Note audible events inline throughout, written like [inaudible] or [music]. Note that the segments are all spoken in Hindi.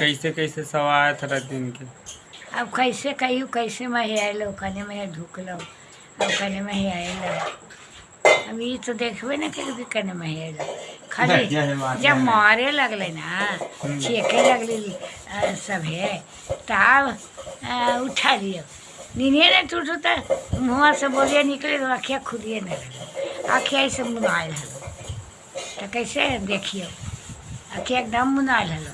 कैसे कैसे सवार था दिन के? अब कैसे कहियो कैसे में आयल ओखने में ढुकलो ओखने में आयल। अब ये तो देखबे ना करी कि कने आयल। खाली [laughs] जब मारे लगले ना छेके लगले अ, सभे तब उठा लियो। नींदे ने टूटू तो मुँह से बोलिए निकले तो अखिया खुदिए नहीं लगे अखिया ऐसे मुनाइल हलो। तो कैसे देखियो? अखिया एकदम मुनाइल हलो।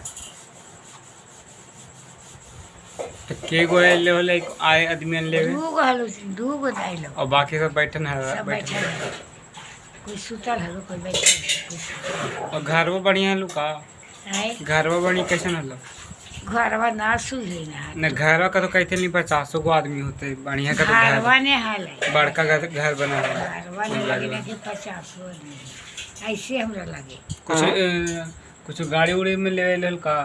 तो के गो ले होले आए आदमी ले दूगो हलो दूगो दाइलो और बाकी सब बैठन है सब हलो कोई सुतल हलो कोई हलो, सुतल और घर वो बढ़िया है लुका आए घर वो बढ़िया कैसन हलो? घरवा ना सुझे ना। न घर का तो कहते नहीं पचासों गो आदमी होते बढ़िया का तो घरवा घर ने हाल है। बड़का घर घर बना है। घरवा ने लगे ना कि पचास हो। ऐसे हमरा लगे। कुछ कुछ गाड़ी उड़ी में ले लेल का?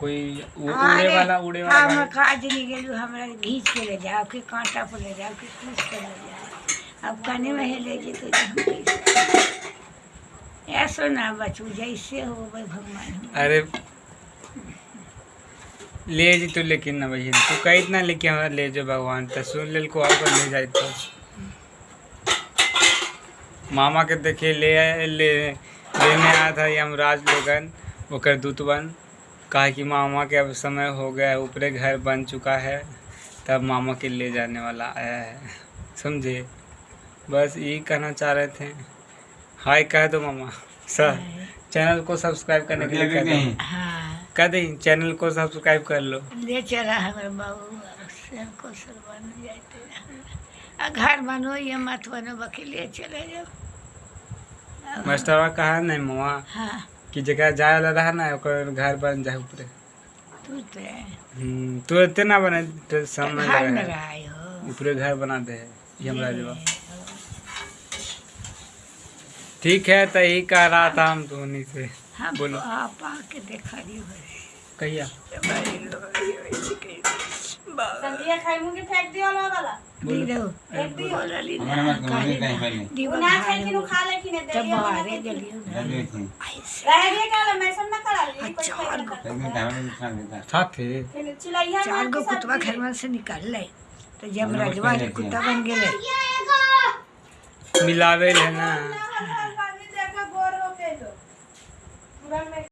कोई उड़े वाला उड़े वाला हम गाड़ी? काज नहीं गेलू हमरा घींच के ले जाओ कि कांटा पर ले जाओ कि कुछ के ले जाओ। अब कने में ले जी तो ऐसो ना बचू जैसे हो भाई भगवान अरे ले जी तू लेकिन ना भैया तू कही ना लेके हमारा ले जो भगवान तो सुन लेल को और ले जाए तो। मामा के देखे ले ले लेने आया था यमराज लोगन ओकर दूतवन कहा कि मामा के अब समय हो गया है ऊपरे घर बन चुका है तब मामा के ले जाने वाला आया है। समझे? बस यही कहना चाह रहे थे। हाय कह दो मामा। सर चैनल को सब्सक्राइब करने के लिए कह दो। हाँ। कह दें चैनल को सब्सक्राइब कर लो। ले चला हमारे बाबू को सर बन जाते घर बनो ये मत बनो बाकी ले चले जाओ। मास्टरवा कहा नहीं मामा? हाँ। कि जगह जाए वाला रहा ना ओकर घर बन जाए ऊपरे। तू तो हम्म, तू इतने ना बने तो समय घर में लगा रहा हो। ऊपरे घर बना दे यमराज बा ठीक है तो यही कह रहा था हम धोनी से। हम बोलो। आप आके देखा रही कहिया? संधिया खाई मुंगे फेंक दियो वाला। रह रह गए करा ली कोई चार गो कुतवा घर में से निकल ले। तो जब रजवा के कुत्ता बन गेले मिलावे है